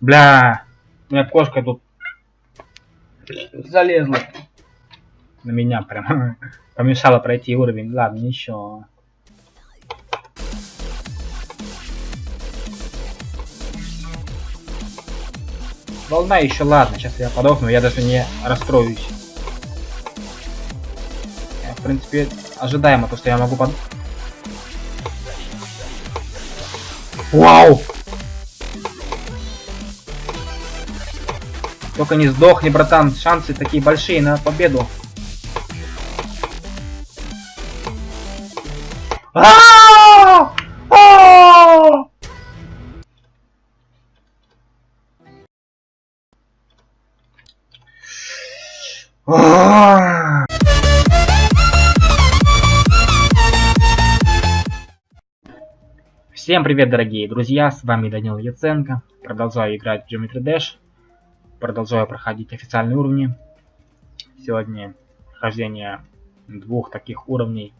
Бля, у меня кошка тут залезла на меня прям. Помешала пройти уровень. Ладно, ничего. Волна еще ладно, сейчас я подохну, я даже не расстроюсь. Я, в принципе, ожидаемо то, что я могу под... Вау! Только не сдохни, братан, шансы такие большие на победу. А! А! А! Всем привет, дорогие друзья, с вами Данил Яценко. Продолжаю играть в Geometry Dash. Продолжаю проходить официальные уровни. Сегодня прохождение двух таких уровней.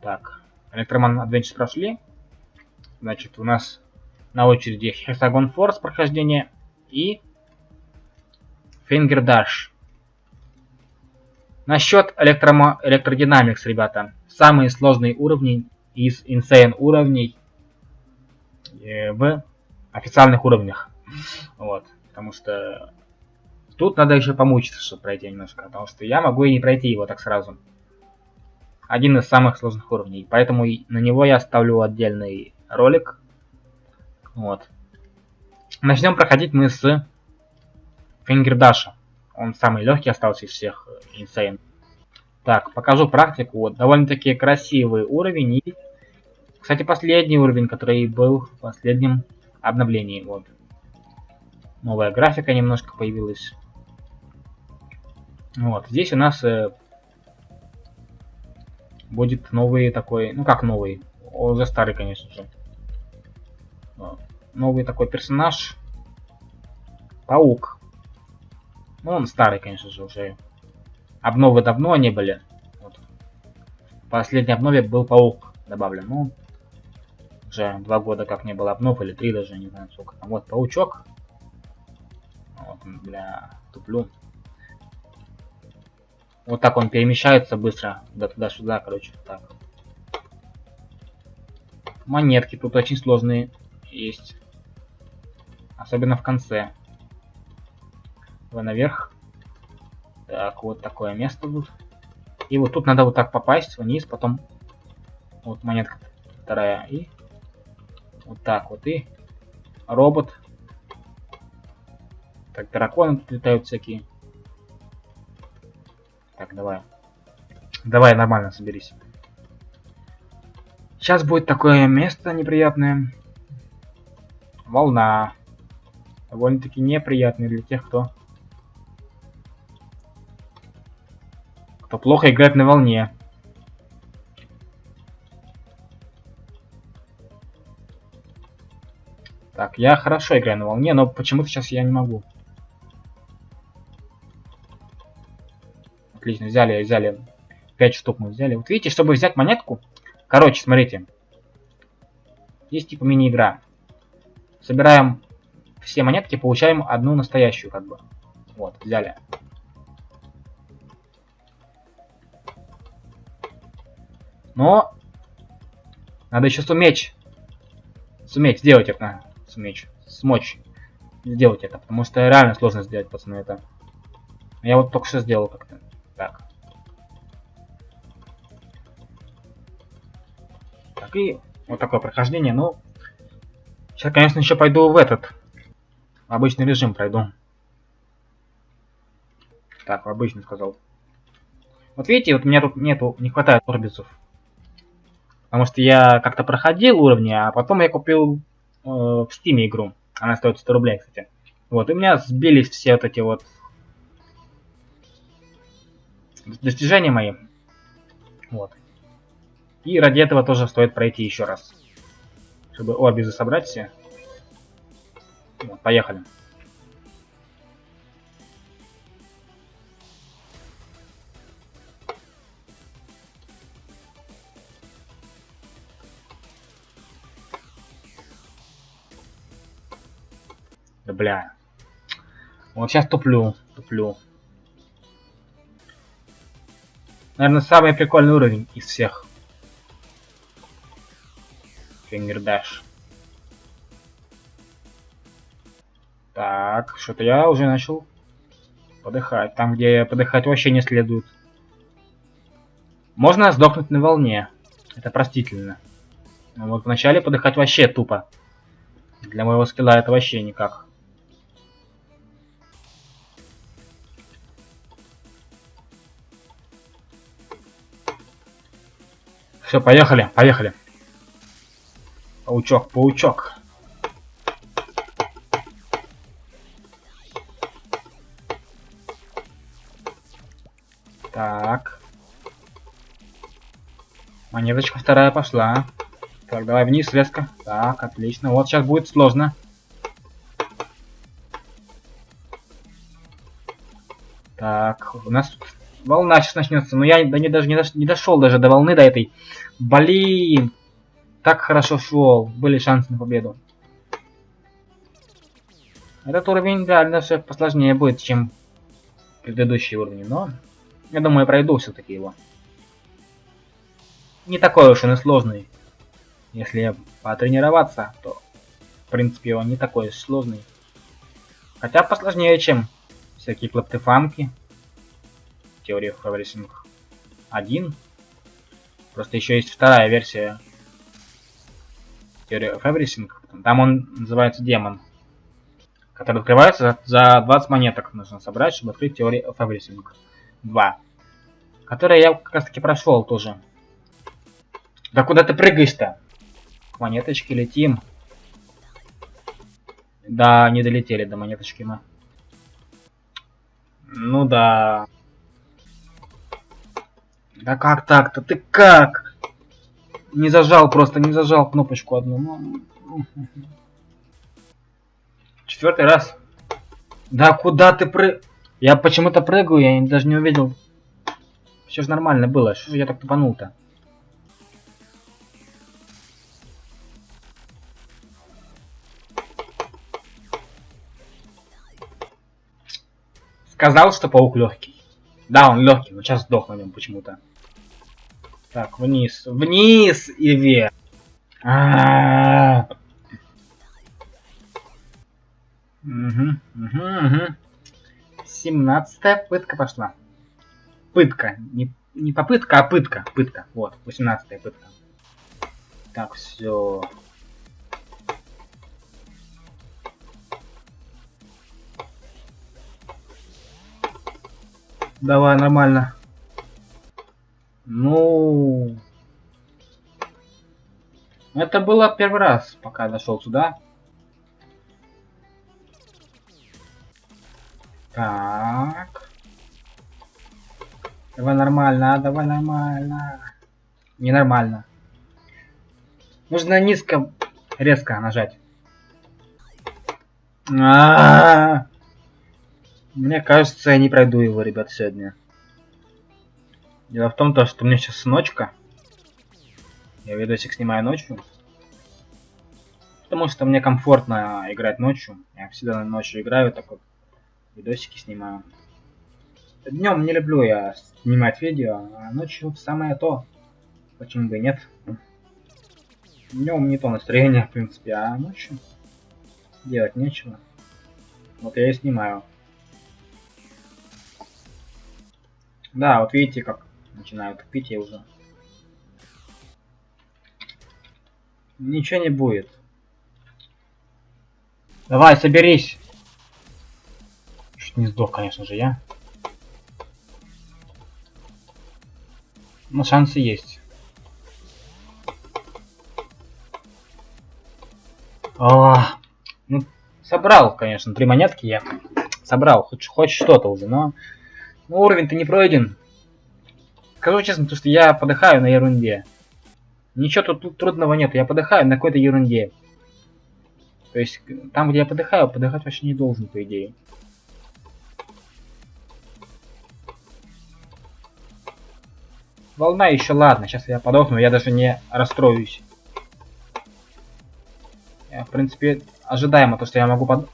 Так, Электроман Adventures прошли. Значит, у нас на очереди Hexagon Force прохождение и Finger Dash. Насчет электромо... электродинамикс, ребята. Самые сложные уровни из Insane уровней э, в официальных уровнях. Вот. Потому что тут надо еще помучиться, чтобы пройти немножко. Потому что я могу и не пройти его так сразу. Один из самых сложных уровней. Поэтому на него я ставлю отдельный ролик. Вот. Начнем проходить мы с Фингердаша. Он самый легкий остался из всех Insane. Так, покажу практику. Вот, довольно-таки красивый уровень. И, кстати, последний уровень, который был в последнем обновлении. Вот. Новая графика немножко появилась. Вот, здесь у нас э, будет новый такой, ну как новый, уже старый, конечно же. Новый такой персонаж. Паук. Ну, он старый, конечно же, уже. Обновы давно не были. Вот. В последней обнове был паук добавлен. Ну, уже два года как не было обнов, или три даже, не знаю сколько. Вот паучок. Вот, бля, туплю. Вот так он перемещается быстро, да туда-сюда, короче, так. Монетки тут очень сложные есть. Особенно в конце. Вы наверх. Так, вот такое место тут. И вот тут надо вот так попасть вниз, потом вот монетка вторая. И вот так вот. И робот так, драконы тут летают всякие. Так, давай. Давай, нормально, соберись. Сейчас будет такое место неприятное. Волна. Довольно-таки неприятный для тех, кто... Кто плохо играет на волне. Так, я хорошо играю на волне, но почему-то сейчас я не могу. Отлично, взяли, взяли. 5 штук мы взяли. Вот видите, чтобы взять монетку... Короче, смотрите. Есть типа мини-игра. Собираем все монетки, получаем одну настоящую, как бы. Вот, взяли. Но надо еще суметь. Суметь сделать это. Суметь. Смочь сделать это. Потому что реально сложно сделать, пацаны, это. Я вот только что сделал как-то. Так. Так, и вот такое прохождение. Ну, сейчас, конечно, еще пойду в этот. В обычный режим пройду. Так, в обычный сказал. Вот видите, вот у меня тут нету, не хватает орбисов. Потому что я как-то проходил уровни, а потом я купил э, в Steam игру. Она стоит 100 рублей, кстати. Вот, и у меня сбились все вот эти вот достижения мои. Вот. И ради этого тоже стоит пройти еще раз. Чтобы орбизы собрать все. Вот, поехали. Да бля. Вот сейчас туплю, туплю. Наверное, самый прикольный уровень из всех. Фингердаш. Так, что-то я уже начал подыхать. Там, где подыхать вообще не следует. Можно сдохнуть на волне. Это простительно. Но вот вначале подыхать вообще тупо. Для моего скилла это вообще никак. Все, поехали, поехали. Паучок, паучок. Так. Монеточка вторая пошла. Так, давай вниз резко. Так, отлично. Вот сейчас будет сложно. Так, у нас волна сейчас начнется. Но я да, не, даже не, дош, не дошел даже до волны, до этой. Блин. Так хорошо шел. Были шансы на победу. Этот уровень реально все посложнее будет, чем предыдущий уровень, но я думаю, я пройду все-таки его. Не такой уж он и сложный. Если потренироваться, то в принципе он не такой сложный. Хотя посложнее, чем всякие клаптефанки. Теория Everything 1. Просто еще есть вторая версия Теория of. Там он называется Демон. Который открывается за 20 монеток. Нужно собрать, чтобы открыть Теорию of Everything 2. Который я как раз таки прошел тоже. Да куда ты прыгаешь-то? К монеточке летим. Да, не долетели до монеточки мы. Ну да. Да как так-то? Ты как? Не зажал просто, не зажал кнопочку одну. Ну, Четвертый раз. Да куда ты пры... Я почему-то прыгаю, я даже не увидел. Все же нормально было. Что же я так тупанул-то? Сказал, что паук легкий. Да, он легкий, но сейчас сдох на нем почему-то. Так, вниз. Вниз и вверх. А -а -а. Угу, угу, угу. Семнадцатая пытка пошла. Пытка. Не, не попытка, а пытка. Пытка. Вот, восемнадцатая пытка. Так, все. Давай, нормально. Это было первый раз, пока дошел сюда. Так. Давай нормально, давай нормально. Ненормально. Нужно низко, резко нажать. А -а -а. Мне кажется, я не пройду его, ребят, сегодня. Дело в том, то, что у меня сейчас ночка. Я видосик снимаю ночью. Потому что мне комфортно играть ночью. Я всегда ночью играю, так вот видосики снимаю. Днем не люблю я снимать видео, а ночью самое то. Почему бы и нет. Днем не то настроение, в принципе, а ночью делать нечего. Вот я и снимаю. Да, вот видите, как начинают пить я уже. Ничего не будет. Давай, соберись. Чуть не сдох, конечно же, я. Но шансы есть. А, ну, собрал, конечно, три монетки я. Собрал, хоть, хоть что-то уже, но ну, уровень-то не пройден. Скажу честно, то что я подыхаю на ерунде. Ничего тут, тут трудного нет, я подыхаю на какой-то ерунде. То есть там, где я подыхаю, подыхать вообще не должен, по идее. Волна еще, ладно, сейчас я подохну, я даже не расстроюсь. Я, в принципе, ожидаемо то, что я могу под...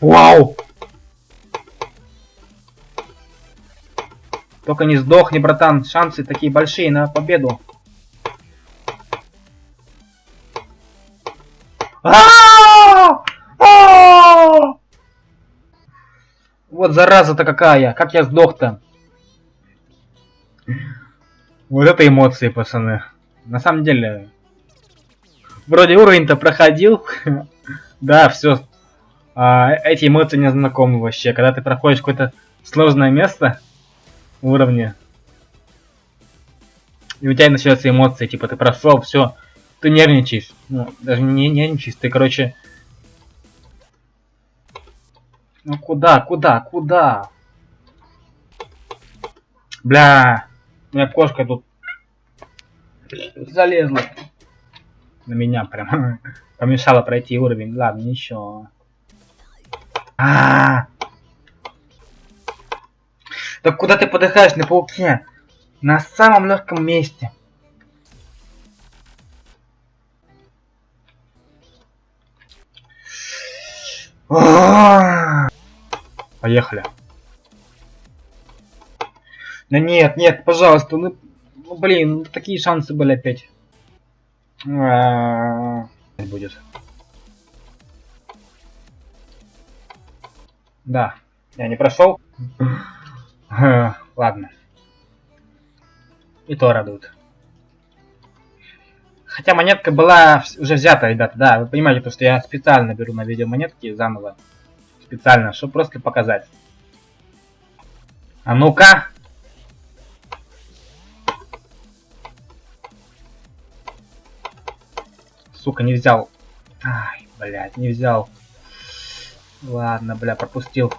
Вау! Только не сдохни, братан, шансы такие большие на победу. Вот зараза-то какая! Как я сдох-то? Вот это эмоции, пацаны. На самом деле, вроде уровень-то проходил. да, все. А, эти эмоции не знакомы вообще. Когда ты проходишь какое-то сложное место в уровне, и у тебя начинаются эмоции, типа ты прошел, все, ты нервничаешь. Ну, даже не нервничаешь, ты, короче... Ну куда, куда, куда? Бля, у меня кошка тут залезла на меня прям. Помешала пройти уровень. Ладно, ничего. А, -а, -а. Так куда ты подыхаешь на пауке? На самом легком месте. Поехали. Да нет, нет, пожалуйста, ну, ну блин, такие шансы были опять. -а. Будет. Да, я не прошел. Ладно. И то радует. Хотя монетка была уже взята, ребята, да, вы понимаете, то, что я специально беру на видео монетки заново. Специально, чтобы просто показать. А ну-ка! Сука, не взял. Ай, блядь, не взял. Ладно, бля, пропустил.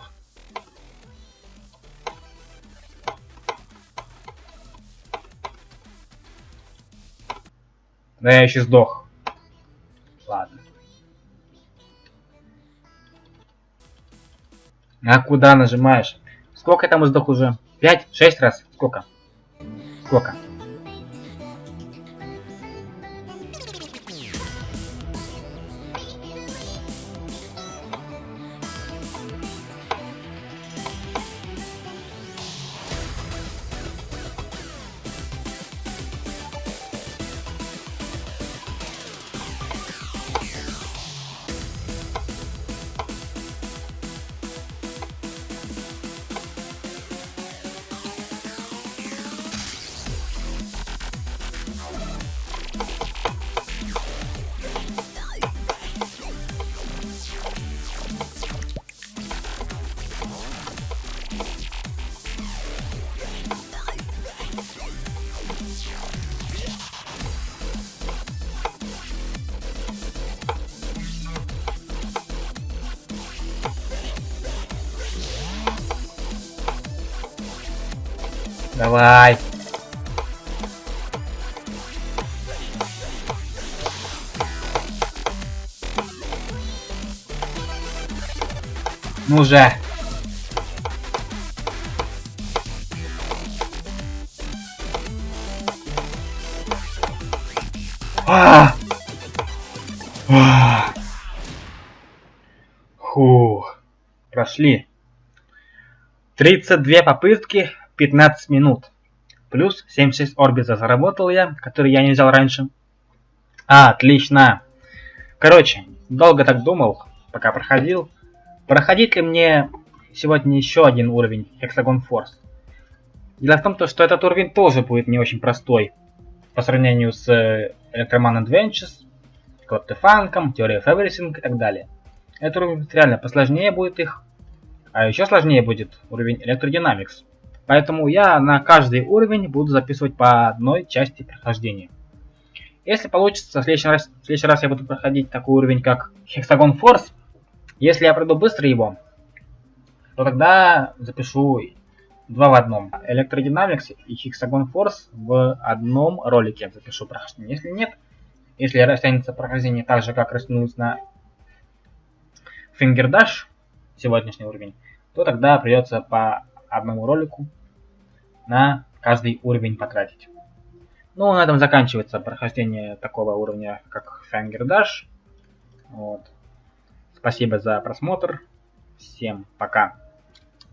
Да я еще сдох. Ладно. А куда нажимаешь? Сколько там сдох уже? Пять? Шесть раз? Сколько? Сколько? Давай. Ну же. А! А! Фу. Прошли. 32 попытки 15 минут. Плюс 76 орбита заработал я, который я не взял раньше. А, отлично. Короче, долго так думал, пока проходил. Проходить ли мне сегодня еще один уровень Hexagon Force? Дело в том, что этот уровень тоже будет не очень простой по сравнению с Electroman Adventures, Funk, Theory of Everything и так далее. Этот уровень реально посложнее будет их, а еще сложнее будет уровень Electrodynamics. Поэтому я на каждый уровень буду записывать по одной части прохождения. Если получится, в следующий раз, в следующий раз я буду проходить такой уровень, как Hexagon Force. Если я пройду быстро его, то тогда запишу два в одном. Electrodynamics и Hexagon Force в одном ролике запишу прохождение. Если нет, если растянется прохождение так же, как растянулось на Finger Dash, сегодняшний уровень, то тогда придется по одному ролику на каждый уровень потратить. Ну, на этом заканчивается прохождение такого уровня, как Finger Dash. Вот. Спасибо за просмотр. Всем пока.